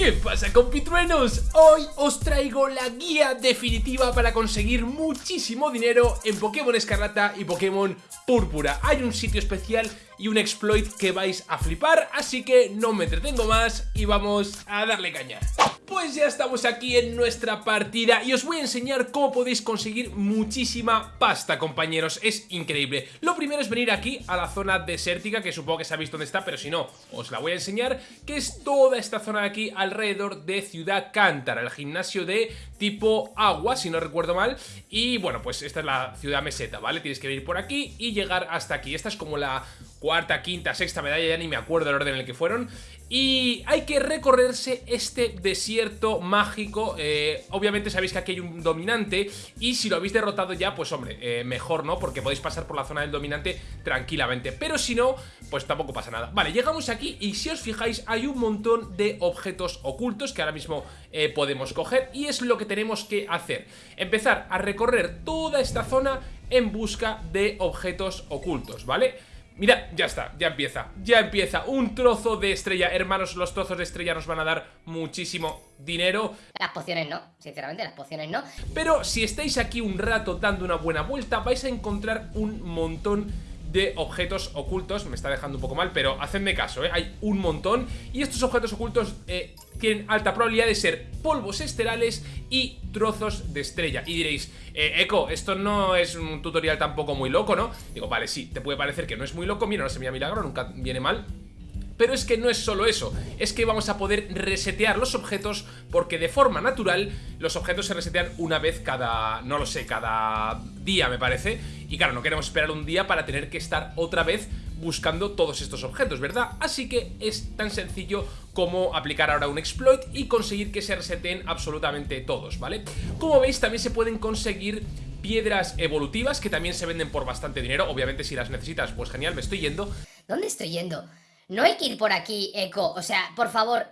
¿Qué pasa compitruenos? Hoy os traigo la guía definitiva para conseguir muchísimo dinero en Pokémon Escarlata y Pokémon Púrpura. Hay un sitio especial y un exploit que vais a flipar, así que no me entretengo más y vamos a darle caña. Pues ya estamos aquí en nuestra partida y os voy a enseñar cómo podéis conseguir muchísima pasta, compañeros. Es increíble. Lo primero es venir aquí a la zona desértica, que supongo que sabéis dónde está, pero si no, os la voy a enseñar, que es toda esta zona de aquí alrededor de Ciudad Cántara, el gimnasio de tipo agua, si no recuerdo mal. Y bueno, pues esta es la ciudad meseta, ¿vale? Tienes que venir por aquí y llegar hasta aquí. Esta es como la cuarta, quinta, sexta medalla, ya ni me acuerdo el orden en el que fueron. Y hay que recorrerse este desierto mágico. Eh, obviamente sabéis que aquí hay un dominante y si lo habéis derrotado ya, pues hombre, eh, mejor no, porque podéis pasar por la zona del dominante tranquilamente. Pero si no, pues tampoco pasa nada. Vale, llegamos aquí y si os fijáis hay un montón de objetos ocultos que ahora mismo eh, podemos coger y es lo que tenemos que hacer. Empezar a recorrer toda esta zona en busca de objetos ocultos, ¿vale? Mira, ya está, ya empieza, ya empieza Un trozo de estrella, hermanos, los trozos de estrella nos van a dar muchísimo dinero Las pociones no, sinceramente, las pociones no Pero si estáis aquí un rato dando una buena vuelta Vais a encontrar un montón de objetos ocultos. Me está dejando un poco mal, pero hacedme caso, ¿eh? Hay un montón. Y estos objetos ocultos eh, tienen alta probabilidad de ser polvos esterales y trozos de estrella. Y diréis, eh, Eco, esto no es un tutorial tampoco muy loco, ¿no? Digo, vale, sí, te puede parecer que no es muy loco. Mira, no se milagro, nunca viene mal pero es que no es solo eso, es que vamos a poder resetear los objetos porque de forma natural los objetos se resetean una vez cada, no lo sé, cada día me parece Y claro, no queremos esperar un día para tener que estar otra vez buscando todos estos objetos, ¿verdad? Así que es tan sencillo como aplicar ahora un exploit y conseguir que se reseten absolutamente todos, ¿vale? Como veis también se pueden conseguir piedras evolutivas que también se venden por bastante dinero, obviamente si las necesitas pues genial, me estoy yendo ¿Dónde estoy yendo? No hay que ir por aquí, Eco. O sea, por favor,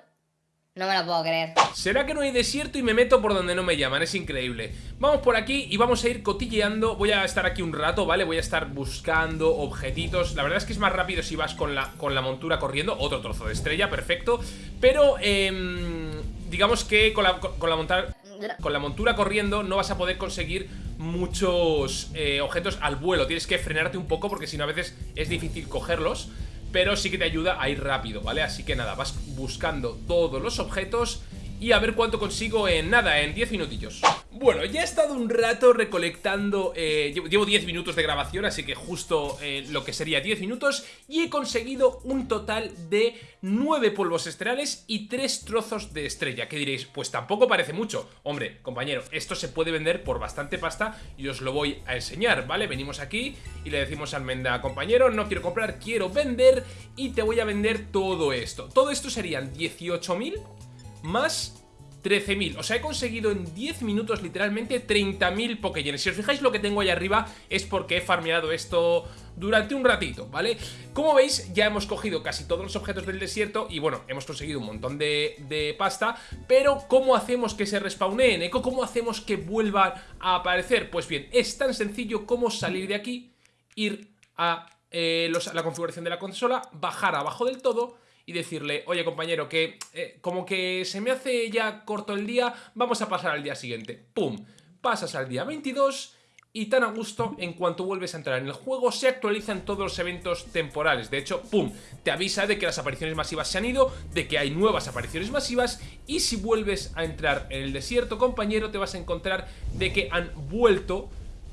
no me lo puedo creer. ¿Será que no hay desierto y me meto por donde no me llaman? Es increíble. Vamos por aquí y vamos a ir cotilleando. Voy a estar aquí un rato, ¿vale? Voy a estar buscando objetitos. La verdad es que es más rápido si vas con la, con la montura corriendo. Otro trozo de estrella, perfecto. Pero, eh, digamos que con la, con, la montura... Con la montura corriendo no vas a poder conseguir muchos eh, objetos al vuelo Tienes que frenarte un poco porque si no a veces es difícil cogerlos pero sí que te ayuda a ir rápido, ¿vale? Así que nada, vas buscando todos los objetos y a ver cuánto consigo en nada, en 10 minutillos. Bueno, ya he estado un rato recolectando, eh, llevo 10 minutos de grabación, así que justo eh, lo que sería 10 minutos, y he conseguido un total de 9 polvos estrelales y 3 trozos de estrella, que diréis, pues tampoco parece mucho. Hombre, compañero, esto se puede vender por bastante pasta y os lo voy a enseñar, ¿vale? Venimos aquí y le decimos al Menda, compañero, no quiero comprar, quiero vender y te voy a vender todo esto. Todo esto serían 18.000 más 13.000, o sea, he conseguido en 10 minutos literalmente 30.000 Pokéyenes Si os fijáis lo que tengo ahí arriba es porque he farmeado esto durante un ratito, ¿vale? Como veis, ya hemos cogido casi todos los objetos del desierto y bueno, hemos conseguido un montón de, pasta Pero, ¿cómo hacemos que se respawneen, Eco? ¿Cómo hacemos que vuelvan a aparecer? Pues bien, es tan sencillo como salir de aquí, ir a eh, la configuración de la consola, bajar abajo del todo y decirle, oye compañero, que eh, como que se me hace ya corto el día, vamos a pasar al día siguiente. ¡Pum! Pasas al día 22 y tan a gusto, en cuanto vuelves a entrar en el juego, se actualizan todos los eventos temporales. De hecho, ¡pum! Te avisa de que las apariciones masivas se han ido, de que hay nuevas apariciones masivas y si vuelves a entrar en el desierto, compañero, te vas a encontrar de que han vuelto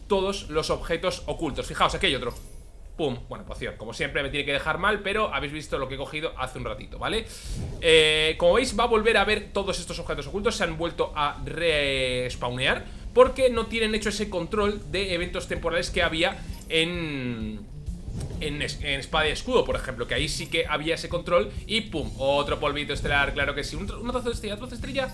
todos los objetos ocultos. Fijaos, aquí hay otro. Pum, bueno, poción, como siempre me tiene que dejar mal Pero habéis visto lo que he cogido hace un ratito, ¿vale? Eh, como veis va a volver a ver todos estos objetos ocultos. Se han vuelto a respawnear Porque no tienen hecho ese control de eventos temporales que había en... En, espada y escudo, por ejemplo Que ahí sí que había ese control Y pum, otro polvito estelar, claro que sí. Un, trozo de estrella, trozo de estrella.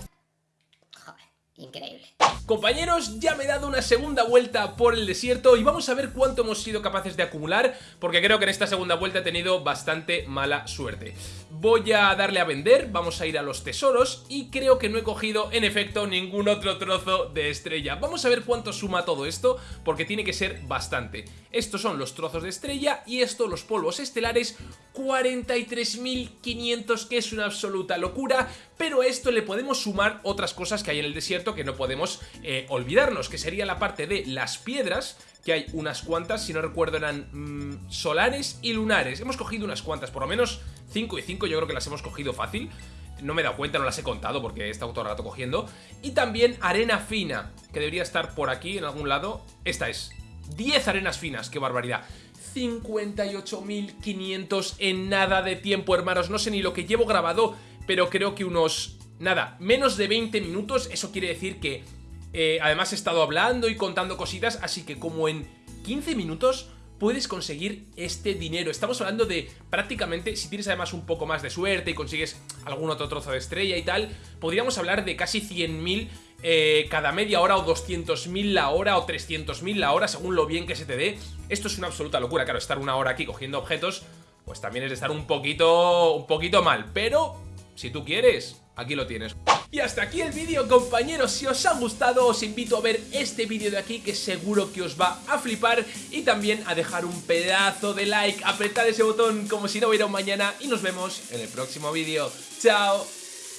Joder, increíble Compañeros, ya me he dado una segunda vuelta por el desierto y vamos a ver cuánto hemos sido capaces de acumular, porque creo que en esta segunda vuelta he tenido bastante mala suerte. Voy a darle a vender, vamos a ir a los tesoros y creo que no he cogido en efecto ningún otro trozo de estrella. Vamos a ver cuánto suma todo esto, porque tiene que ser bastante. Estos son los trozos de estrella y estos los polvos estelares, 43.500 que es una absoluta locura, pero a esto le podemos sumar otras cosas que hay en el desierto que no podemos eh, olvidarnos, que sería la parte de las piedras, que hay unas cuantas, si no recuerdo eran mm, solares y lunares. Hemos cogido unas cuantas, por lo menos 5 y 5 yo creo que las hemos cogido fácil. No me he dado cuenta, no las he contado porque he estado todo el rato cogiendo. Y también arena fina, que debería estar por aquí en algún lado. Esta es, 10 arenas finas, qué barbaridad. 58.500 en nada de tiempo, hermanos. No sé ni lo que llevo grabado, pero creo que unos... Nada, menos de 20 minutos, eso quiere decir que eh, además he estado hablando y contando cositas, así que como en 15 minutos puedes conseguir este dinero. Estamos hablando de prácticamente, si tienes además un poco más de suerte y consigues algún otro trozo de estrella y tal, podríamos hablar de casi 100.000 eh, cada media hora o 200.000 la hora o 300.000 la hora, según lo bien que se te dé. Esto es una absoluta locura, claro, estar una hora aquí cogiendo objetos, pues también es de estar un poquito, un poquito mal, pero si tú quieres, aquí lo tienes. Y hasta aquí el vídeo compañeros, si os ha gustado os invito a ver este vídeo de aquí que seguro que os va a flipar y también a dejar un pedazo de like, apretad ese botón como si no hubiera un mañana y nos vemos en el próximo vídeo. Chao,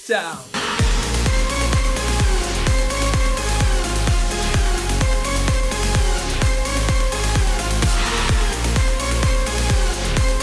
chao.